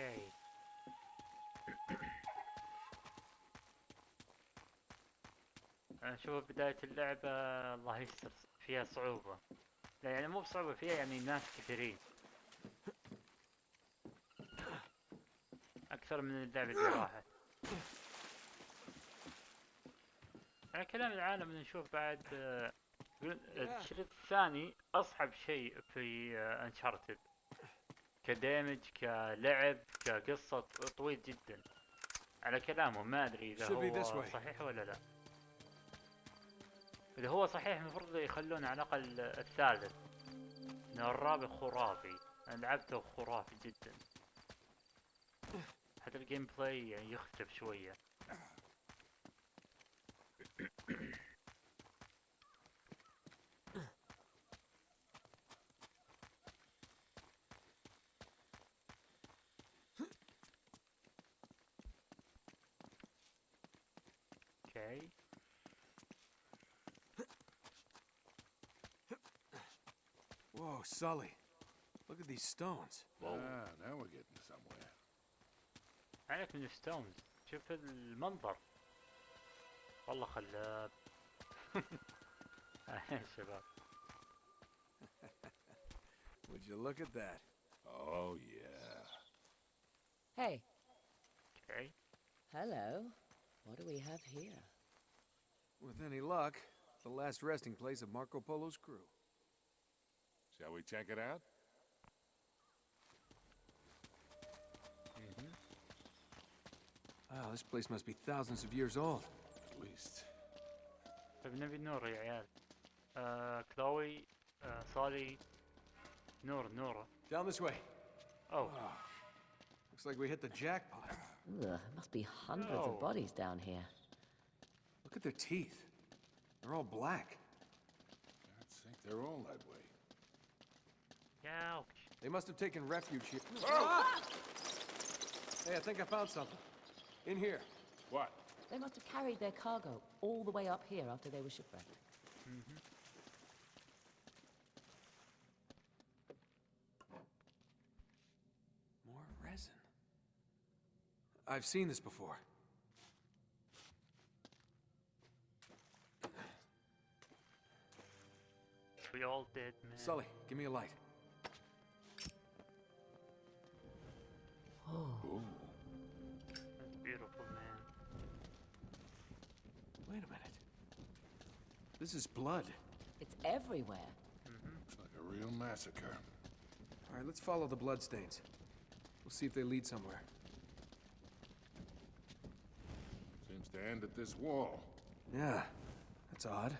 أوكي أنا أشوف بداية اللعبة الله يستر فيها صعوبة. لا يعني مو بصعوبة فيها يعني ناس كثيرين. أكثر من اللعبة اللي راحت. على كلام العالم نشوف بعد آه، الشريط الثاني أصعب شيء في انشارتد كديمج كلعب كقصة طويل جدا. على كلامه ما أدري إذا Should be this هو. صحيح ولا لا. إذا هو صحيح المفروض يخلون على الأقل الثالث. لأن الرابع خرافي. أنا لعبته خرافي جدا. حتى الجيم بلاي يعني يختلف شوية. اوكي Whoa, Sully. Look at these stones. Ah, now we're getting somewhere. عليك من ستونز شوف المنظر والله خلاب يا شباب Would you look at that? Oh, yeah. Hey, اوكي hello. What do we have here? With any luck, the last resting place of Marco Polo's crew. Shall we check it out? Wow, this place must be thousands of years old. At least. طيب نبي نور يا عيال آه كلاوي آه صالي نور نور Down this way. اوه Looks like we hit the jackpot. Ugh, there must be hundreds No. of bodies down here. Look at their teeth. They're all black. I think they're all that way. يا They must have taken refuge here. Oh! Ah! Hey, I think I found something. In here. What? They must have carried their cargo all the way up here after they were shipwrecked. Mm-hmm. More resin. I've seen this before. We all did man Sully, give me a light. Oh. Ooh. that's beautiful man Wait a minute. This is blood. It's everywhere. Mm-hmm. Looks like a real massacre. All right, let's follow the bloodstains. We'll see if they lead somewhere. Seems to end at this wall. Yeah, that's odd.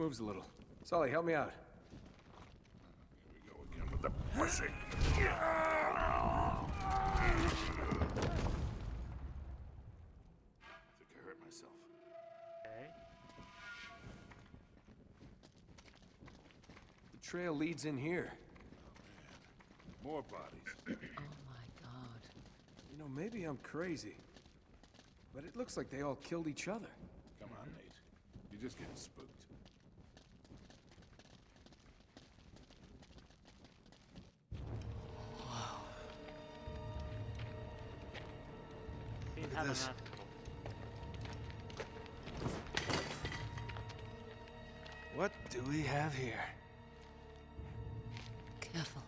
Moves a little. Sully, help me out. Here we go again with the pushing. I think I hurt myself. okay The trail leads in here. More bodies. Oh my god. You know, maybe I'm crazy. But it looks like they all killed each other. Come on, Nate. You're just getting spooked. Look at this. What do we have here? Careful.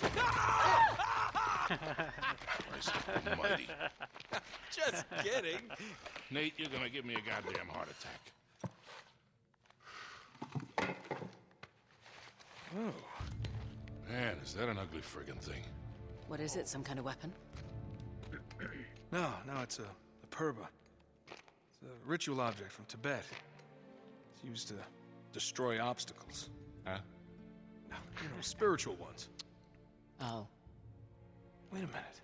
Almighty. Just kidding. Nate, you're gonna give me a goddamn heart attack. Oh. Man, is that an ugly friggin' thing? What is it? Some kind of weapon? no, no, it's a, a purba. It's a ritual object from Tibet. It's used to destroy obstacles. Huh? You know, spiritual ones. Oh. Wait a minute.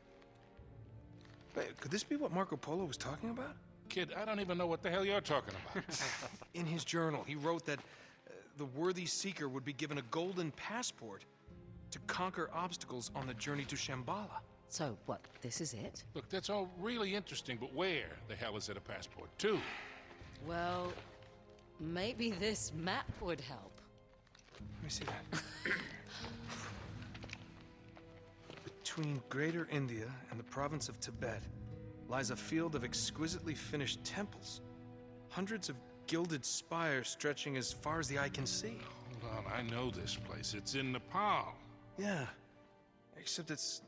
Wait, could this be what Marco Polo was talking about? Kid, I don't even know what the hell you're talking about. In his journal, he wrote that uh, the worthy seeker would be given a golden passport to conquer obstacles on the journey to Shambhala. So, what, this is it? Look, that's all really interesting, but where the hell is it a passport to? Well, maybe this map would help. Let me me see that. Between Greater India and the province of Tibet lies a field of exquisitely finished temples. Hundreds of gilded spires stretching as far as the eye can see. Hold on, I know this place. It's in Nepal. Yeah. Except it's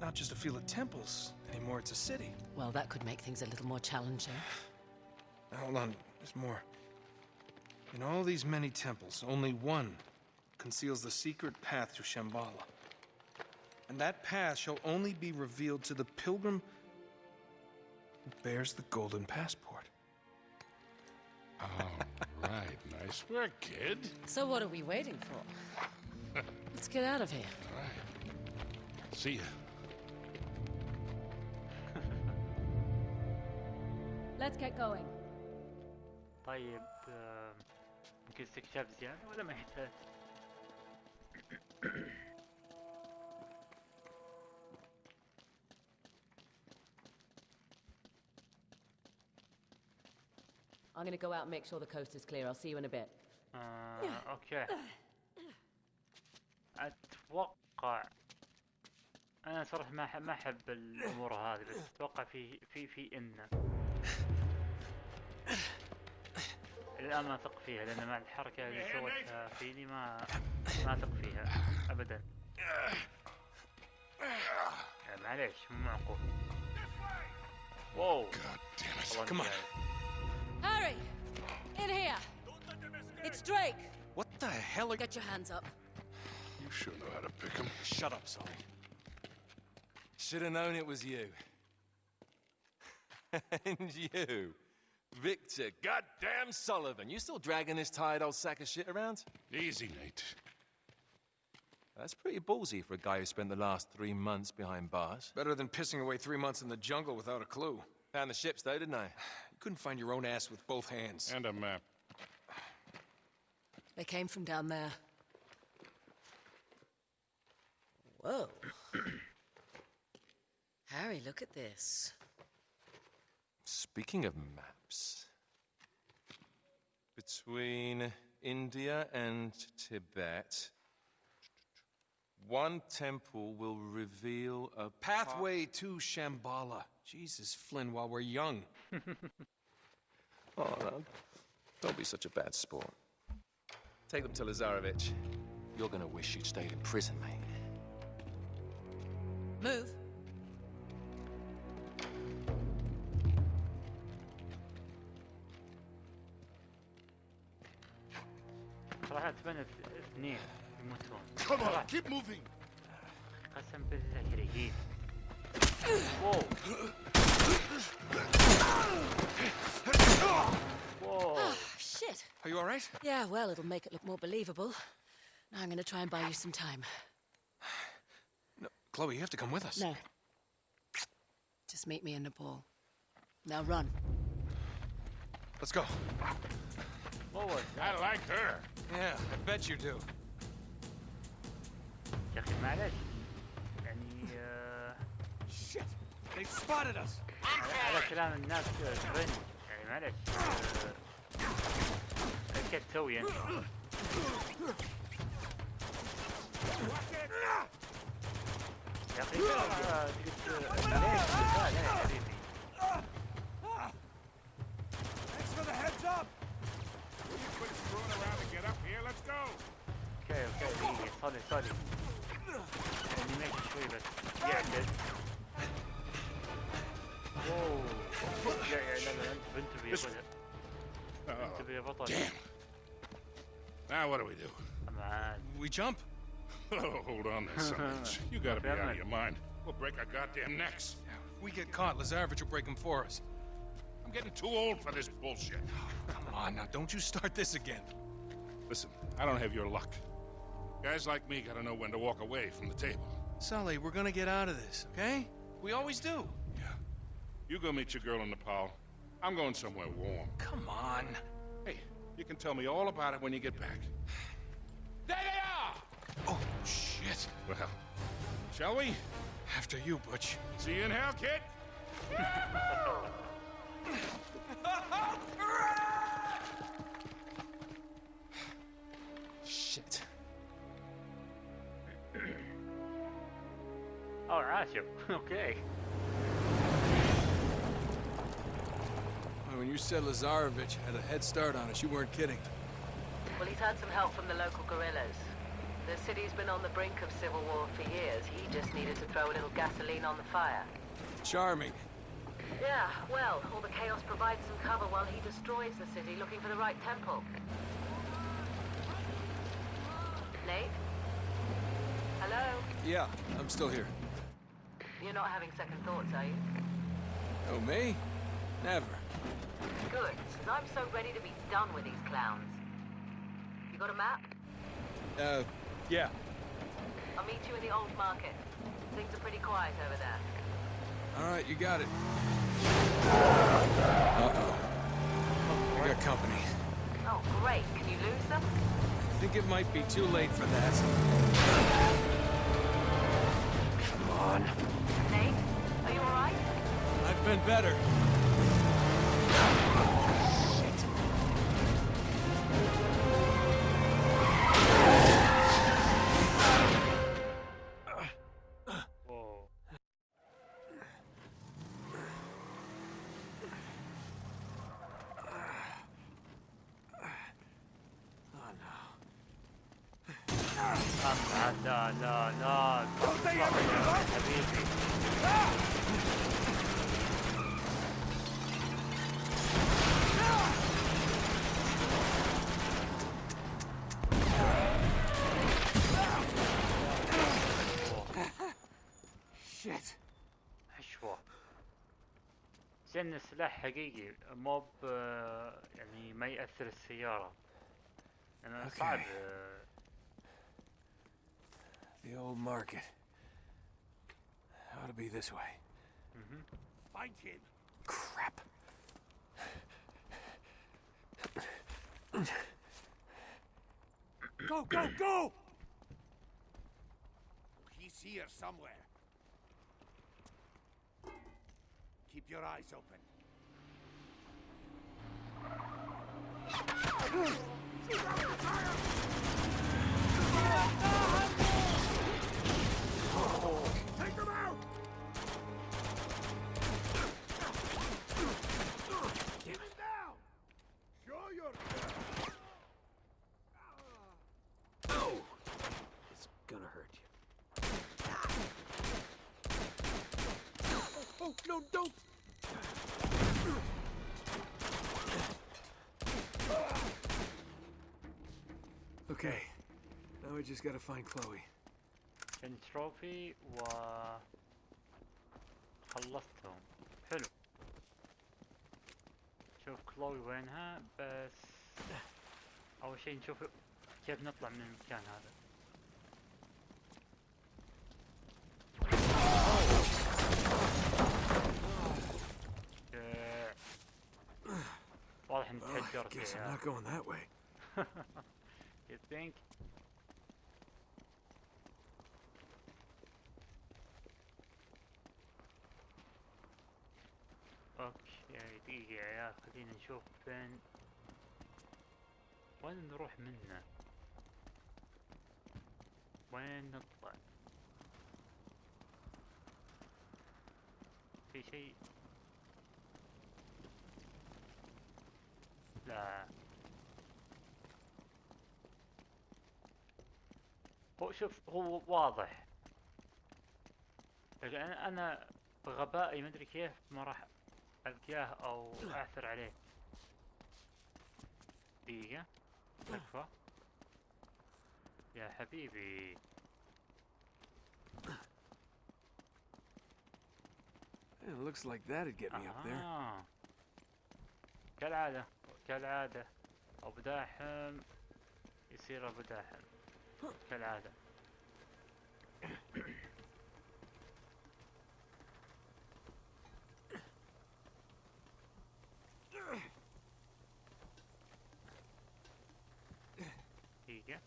not just a field of temples anymore, it's a city. Well, that could make things a little more challenging. Now, hold on, there's more. In all these many temples, only one conceals the secret path to Shambhala. And that path shall only be revealed to the pilgrim who bears the golden passport. All right, nice work, kid. So what are we waiting for? Let's get out of here. All right. See ya. Let's get going. طيب آه، يمكن استكشاف زيادة ولا ما يحتاج؟ I'm gonna go out and make sure the coast is clear. I'll see you in a bit. آه، اوكي أتوقع أنا صراحة ما ما أحب الأمور هذه بس أتوقع في في في إن الآن ما أثق فيها لأن مع الحركة اللي سوتها فيني ما ما أثق فيها ابدا يعني معليش مو معقول واو God damn it. والله Come on. إني Harry! In here! It's Drake! What the hell are Get your hands up. You sure know how to pick 'em. Shut up, Sully. Should have known it was you. and you, Victor goddamn Sullivan. You still dragging this tired old sack of shit around? Easy, Nate. That's pretty ballsy for a guy who spent the last three months behind bars. better than pissing away three months in the jungle without a clue? Found the ships, though, didn't I? You couldn't find your own ass with both hands. And a map. They came from down there. Whoa. Harry, look at this. Speaking of maps, between India and Tibet, one temple will reveal a Pathway to Shambhala. Jesus, Flynn, while we're young. Oh, no. Don't be such a bad sport. Take them to Lazarevich. You're gonna wish you'd stayed in prison, mate. Move. صراحة اتمنى اث- اثنين يموتون Come on, صراحة keep moving. قسم بالله كريهين واو واو Shit. Are you all right? Yeah, well, it'll make it look more believable. Now I'm gonna try and buy you some time. No, Chloe, you have to come with us. No. Just meet me in Nepal. Now run. Let's go. what was I that like her. Yeah, I bet you do. يا اخي معلش يعني آه، Shit! They spotted us! على على كلام الناس آه، ترند يعني معلش آه، ايش تسوي انت؟ يا اخي ترى قلت ليش مثال يا حبيبي Thanks for the heads up! Quit screwing around and get up here. Let's go. اوكي اوكي دقيقة صلي صلي انيميشن شوي بس يعدل اوه لا لا لا لا انت بنت بيضة Oh, انت بيضة damn. Now what do we do? طبعا We jump? Oh, hold on there, son. You gotta be out of your mind. We'll break our goddamn necks. If we get caught, Lazarevich will break them for us. I'm getting too old for this bullshit. Come on, now don't you start this again. Listen, I don't have your luck. Guys like me gotta know when to walk away from the table. Sully, we're gonna get out of this, okay? We always do. Yeah. You go meet your girl in Nepal. I'm going somewhere warm. Come on. Hey, you can tell me all about it when you get back. Shit. Well, shall we? After you, Butch. See you in hell, kid. Shit. All right, you. Okay. When you said Lazarevich had a head start on us, you weren't kidding. Well, he's had some help from the local guerrillas. The city's been on the brink of civil war for years. He just needed to throw a little gasoline on the fire. Charming. Yeah, well, all the chaos provides some cover while he destroys the city looking for the right temple. Nate? Hello? Yeah, I'm still here. You're not having second thoughts, are you? Oh, me? Never. Good, because I'm so ready to be done with these clowns. You got a map? Uh, yeah. I'll meet you in the old market. Things are pretty quiet over there. All right, you got it. Uh-oh. I got company. Oh, great. Can you lose them? I think it might be too late for that. Come on. Nate? Are you alright? I've been better. زين السلاح حقيقي مو يعني ما يأثر السيارة أنا Okay. صعب آه، The old market. Ought to be this way. Find him. Crap. Go, go, go! He's here somewhere. Keep your eyes open. No, don't! Okay. Now we just gotta find Chloe. التروفي و خلصتهم حلو شوف كلوي وينها بس أول شيء نشوف كيف نطلع من المكان هذا آه، واضح ان Well, I تهجرت guess I'm not going that way. You think? أوكي دقيقة يا عيال خلينا نشوف فين. وين نروح منه؟ وين نطلع؟ في شيء؟ لا. هو شوف هو واضح. لكن أنا بغبائي ما أدري كيف ما راح ألقاه أو اعثر عليه. دقيقة. تكفى يا حبيبي. It looks like that'd get me up there. كالعادة كالعادة. ابو داحم يصير ابو داحم كالعادة. دقيقة.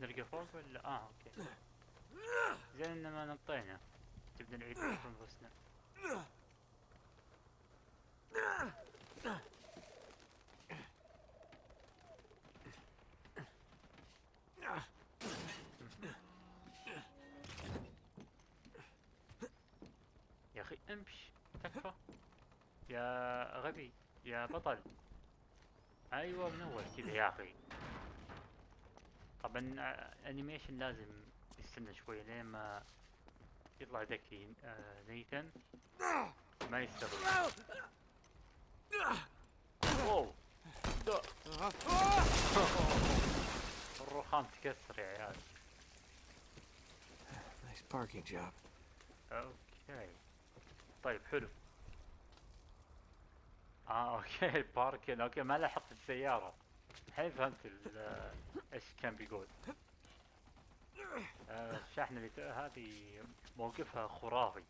نلقى فوق ولا؟ آه أوكي. زين ان ما نطينا. تبدأ نعيد انفسنا امش تكفى. يا غبي يا بطل. أيوه من أول كذا يا أخي. طبعا آه، انيميشن لازم يستنى شوي لين ما يطلع ذكي آه، نيثن ما لا. الرخام تكسر يا عيال. Nice parking job. أوكي. طيب حلو آه أوكي الباركن أوكي ما لاحظت السيارة الحين فهمت آه، إيش كان بيقول آه، الشاحنة اللي هذه موقفها خرافي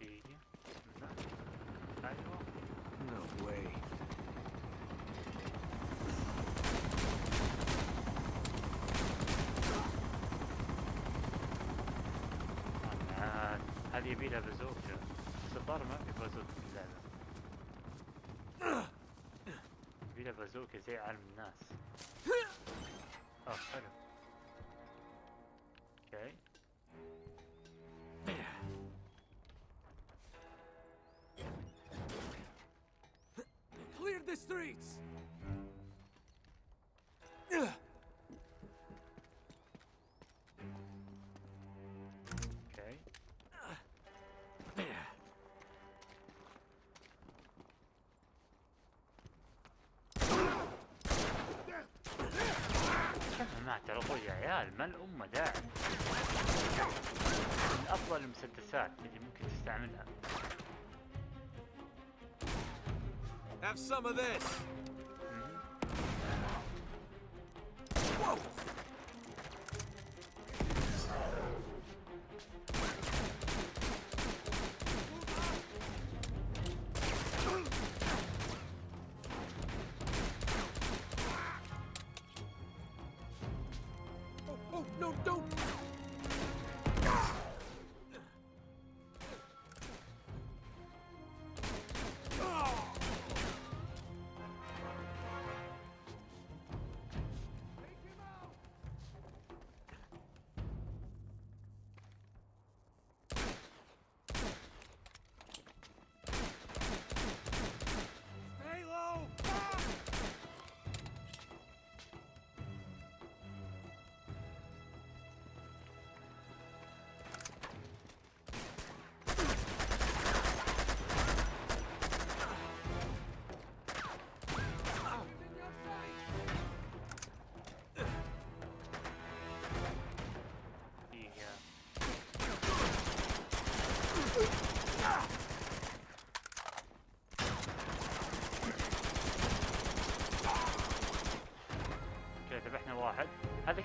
دقيقة. أيوه No way. آه، هذه يبي لها بازوكا بس الظاهر ما في بازوكا في اللعبة. يبي لها بازوكا زي عالم الناس. آه حلو. أوكي. Clear the streets! على طول يا عيال ما الأمة داعي من أفضل المسدسات اللي ممكن تستعملها. Have some of this! No, don't!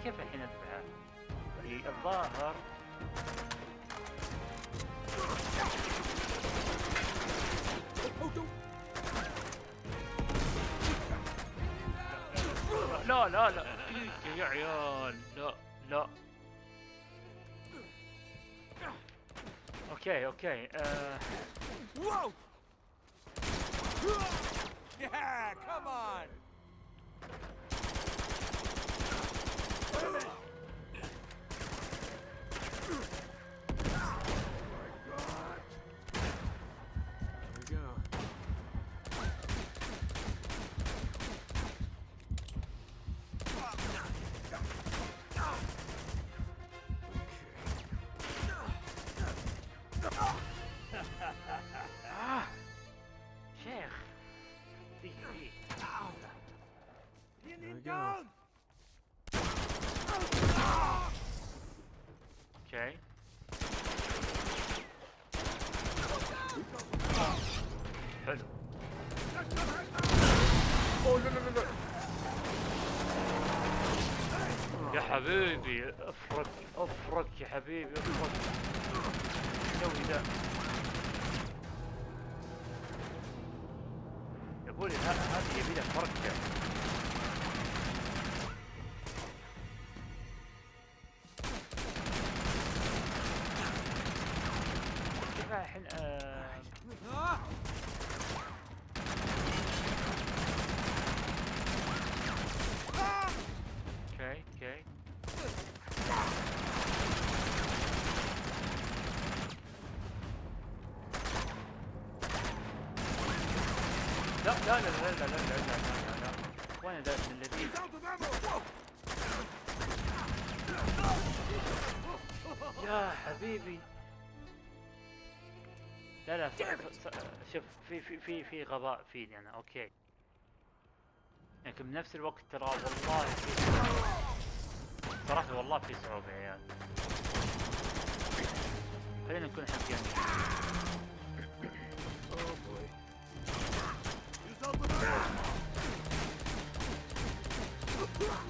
كيف الحين؟ إي، الظاهر! لا لا لا يا عيال لا لا أوكي أوكي آه حبيبي افرك افرك يا حبيبي افرك. سوي ذا يا بولي هذه يبي لها فركه لا لا لا لا لا لا لا وأنا داش من الذين يا حبيبي. لا لا شوف في في في في غباء فيني أنا أوكي. لكن بنفس الوقت ترى والله في صراحة والله في صعوبة يا عيال. خلينا نكون حقيقيين. Ah!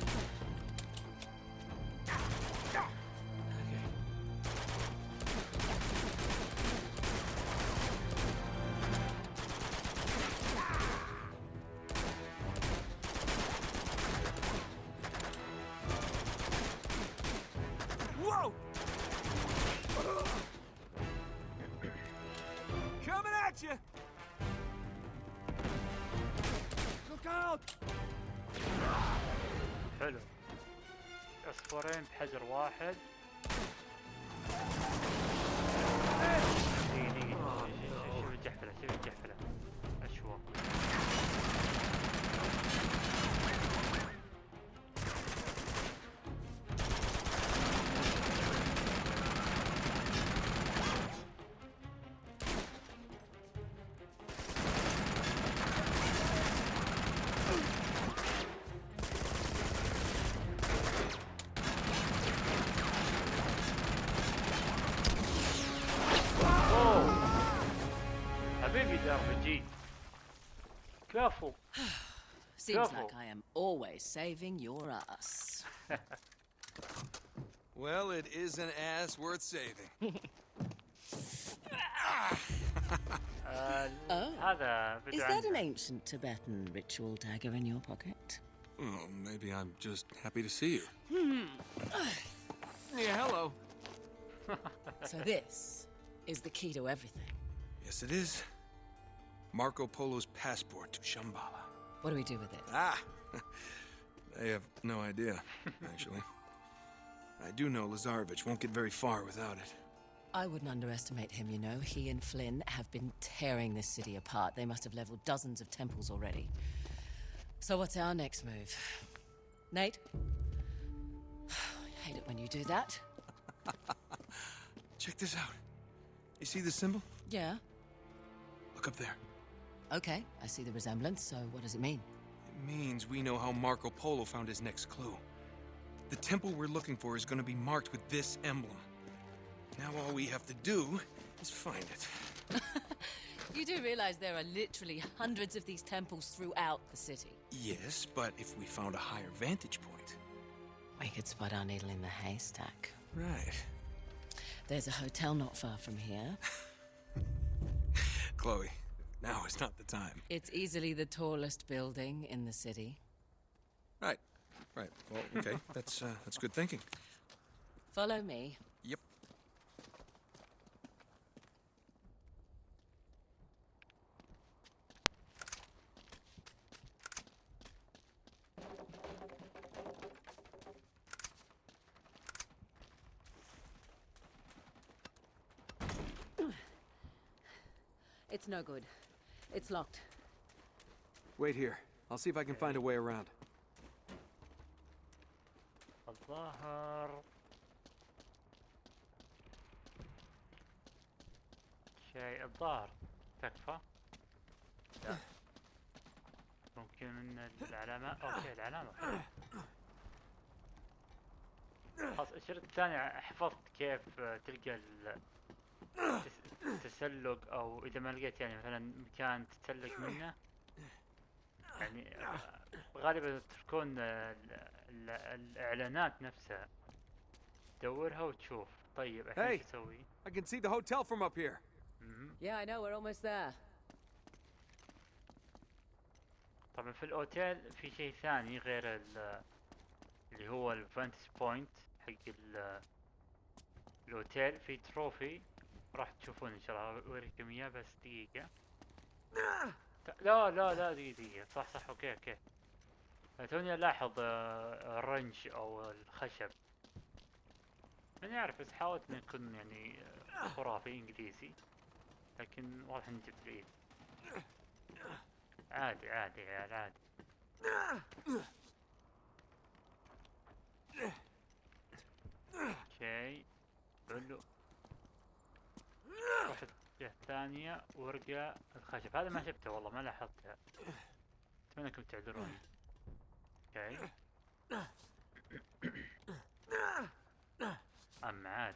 فهمت بحجر واحد. Seems like I am always saving your ass. well, it is an ass worth saving. Oh, uh, oh, is that an ancient Tibetan ritual dagger in your pocket? Well, maybe I'm just happy to see you. Hmm. yeah, hello. so this is the key to everything. Yes, it is. Marco Polo's passport to Shambhala. What do we do with it? Ah! I have no idea, actually. I do know Lazarevich won't get very far without it. I wouldn't underestimate him, you know. He and Flynn have been tearing this city apart. They must have leveled dozens of temples already. So what's our next move? Nate? I hate it when you do that. Check this out. You see the symbol? Yeah. Look up there. Okay, I see the resemblance, so what does it mean? It means we know how Marco Polo found his next clue. The temple we're looking for is going to be marked with this emblem. Now all we have to do is find it. You do realize there are literally hundreds of these temples throughout the city. Yes, but if we found a higher vantage point. We could spot our needle in the haystack. Right. There's a hotel not far from here. Chloe, now is not the time. It's easily the tallest building in the city. Right. Right. Well, okay. that's uh, that's good thinking. Follow me. Yep. It's no good. It's locked. Wait here. I'll see if I can find a way around. الظاهر شيء الظاهر تكفى لا ممكن إن العلامة أوكي العلامة. خلاص الشريط الثاني حفظت كيف تلقى التسلق أو إذا ما لقيت يعني مثلا مكان تتسلق منه يعني آه، غالبا تكون ال- ال- الإعلانات نفسها تدورها وتشوف طيب الحين Hey. إيش أسوي؟ I can see the hotel from up here. Yeah, I know, we're almost there. طبعا في الأوتيل في شيء ثاني غير ال- اللي هو الفانتس بوينت حق ال- الأوتيل في تروفي راح تشوفون إن شاء الله أوريكم إياه بس دقيقة. لا لا لا دقيقة دقيقة. صح صح أوكي أوكي. توني الاحظ آه، الرنج أو الخشب. ماني عارف بس حاولت إني أكون يعني آه، خرافي إنجليزي. لكن واضح إني جبت العيد عادي عادي يا عيال عادي. أوكي حلو. واحد. جهة ثانية ورقة الخشب. هذا ما شفته والله ما لاحظته. أتمنى أنكم تعذروني. أوكي. أما عاد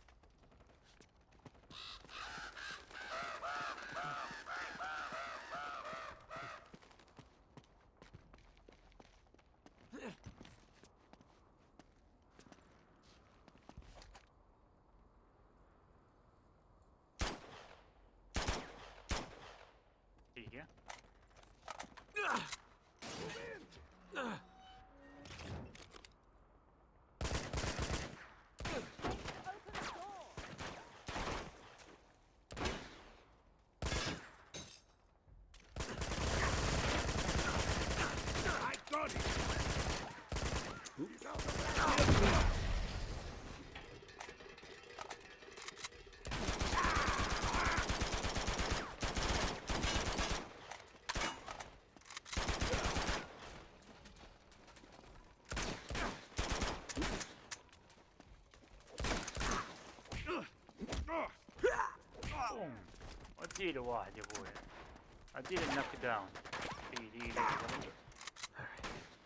دقيقة بوم اديله واحد يا أبوي اديله النوك داون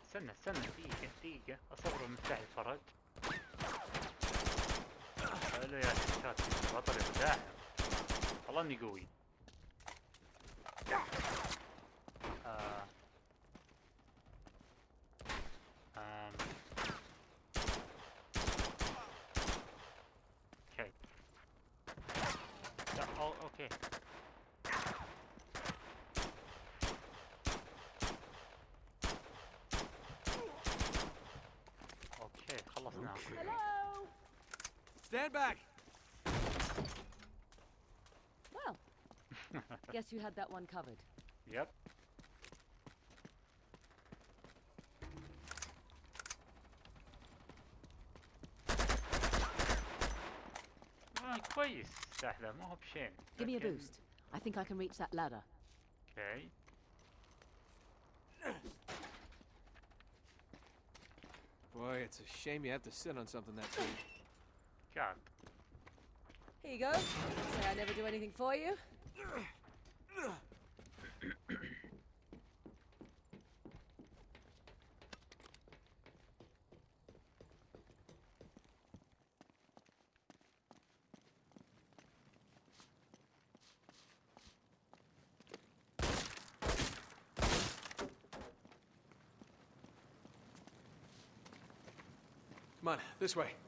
استنى استنى دقيقة دقيقة اصبر المفتاح الفرج حلو يا شات بطل ابداع والله اني قوي. آم. أوكي أوكي أوكي Stand back! Well, guess you had that one covered. يب آه كويس السلاح ذا ما هو بشين Give me a لكن- boost. I think I can reach that ladder. اوكي Boy, it's a shame you have to sit on something that big. God. Here you go. Say I never do anything for you. Come on, this way.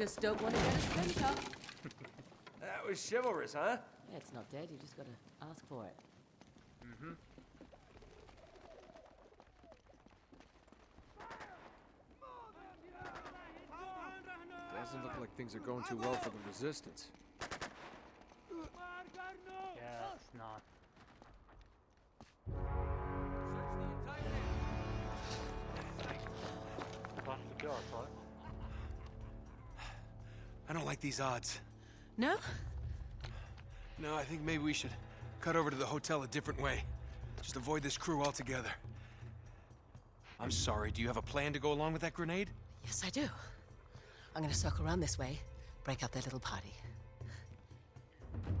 Just don't want to get a splinter. That was chivalrous, huh? Yeah, it's not dead. You just got to ask for it. Mm-hmm. Doesn't look like things are going too well for the resistance. These odds. No? No, I think maybe we should cut over to the hotel a different way. Just avoid this crew altogether. I'm sorry, do you have a plan to go along with that grenade? Yes, I do. I'm gonna circle around this way, break up their little party.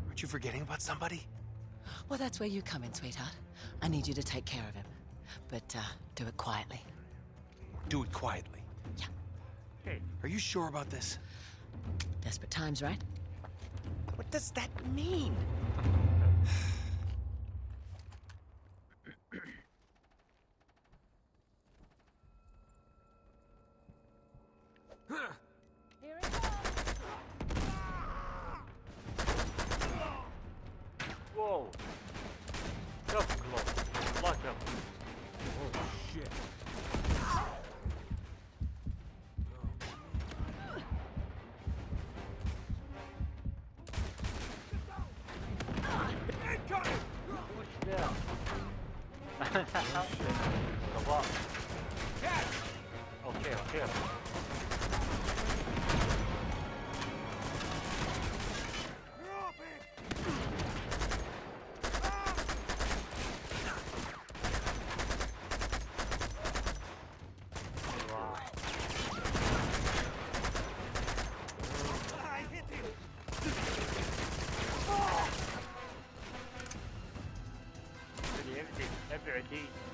Aren't you forgetting about somebody? Well, that's where you come in, sweetheart. I need you to take care of him. But, uh, do it quietly. Do it quietly. Yeah. Hey. Are you sure about this? Desperate times, right? What does that mean? very deep.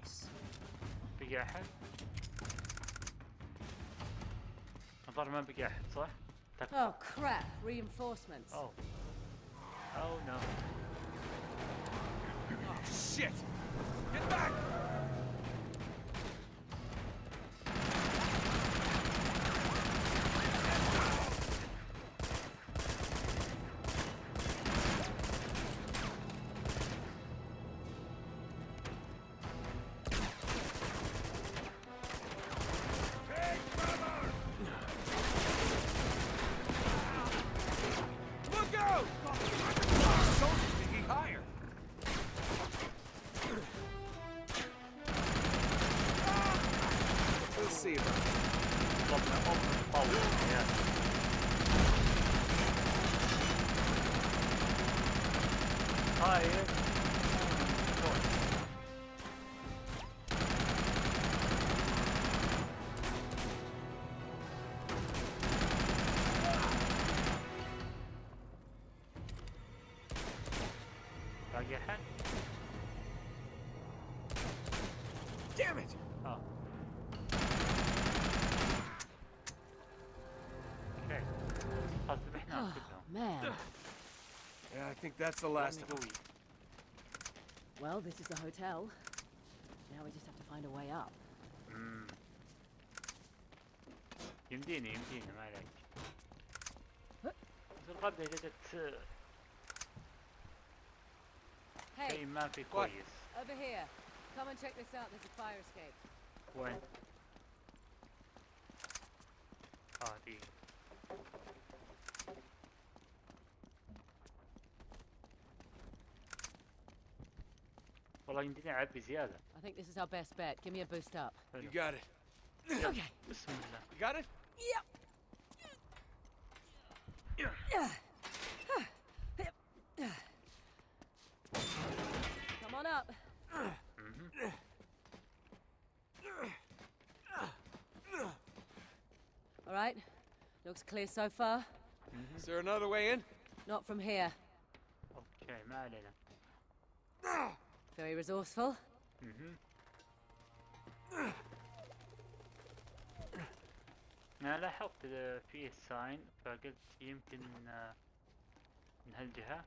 Nice. بقي احد؟ الظاهر ما بقي احد صح؟ تك- Oh crap! Reinforcements. اوه او نو Oh, shit! Get back! that's the last لأني of them. قوي Well, this is the hotel. Now we just have to find a way up. مم. يمديني يمديني ما عليك بس الغدة جدت شيء Hey, ما في كويس over here. Come and check this out. There's a fire escape. وين؟ والله يمديني اعبي زيادة I think this is our best bet. Give me a boost up. You got it. Okay. بسم الله You got it? Yep. Come on up. All right. Looks clear so far. Is there another way in? Not from here. اوكي ما علينا Very resourceful. مهم. انا لاحظت إذا فيه ساين فقلت يمكن آه، من هالجهة